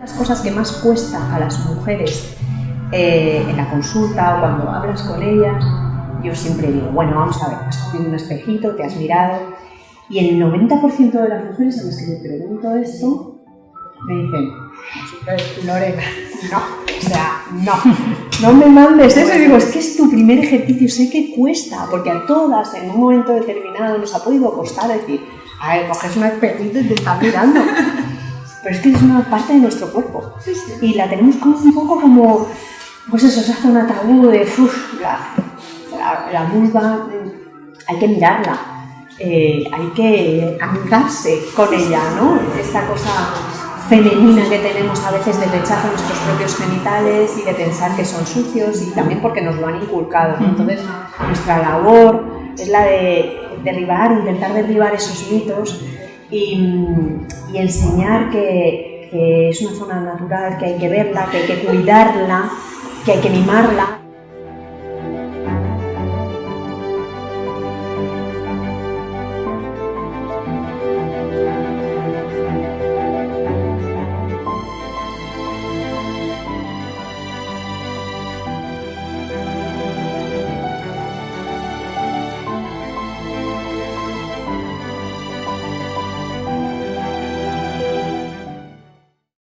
las cosas que más cuesta a las mujeres eh, en la consulta o cuando hablas con ellas, yo siempre digo, bueno, vamos a ver, has cogido un espejito, te has mirado, y el 90% de las mujeres a las que le pregunto esto me dicen, Lorena, no, o sea, no, no me mandes eso. Y digo, es que es tu primer ejercicio, sé que cuesta, porque a todas en un momento determinado nos ha podido costar decir, a ver, coges un espejito y te estás mirando. Pero es que es una parte de nuestro cuerpo. Y la tenemos como un poco como, pues eso, se hace una tabú de, uff, la, la, vulva, hay que mirarla, eh, hay que amigarse con ella, ¿no? Esta cosa femenina que tenemos a veces de rechazo a nuestros propios genitales y de pensar que son sucios y también porque nos lo han inculcado. Entonces, nuestra labor es la de derribar, intentar derribar esos mitos y, enseñar que, que es una zona natural, que hay que verla, que hay que cuidarla, que hay que mimarla